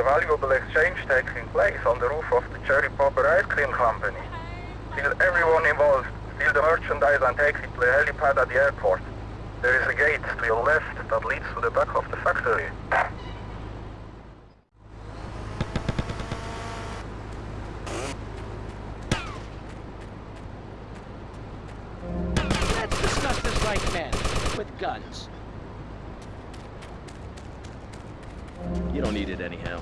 valuable exchange taking place on the roof of the Cherry Popper Ice Cream Company. Steal everyone involved, steal the merchandise and take it to the helipad at the airport. There is a gate to your left that leads to the back of the factory. Let's discuss this like men, with guns. You don't need it anyhow.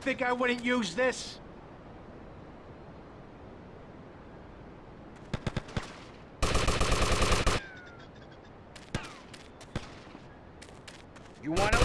Think I wouldn't use this? You wanna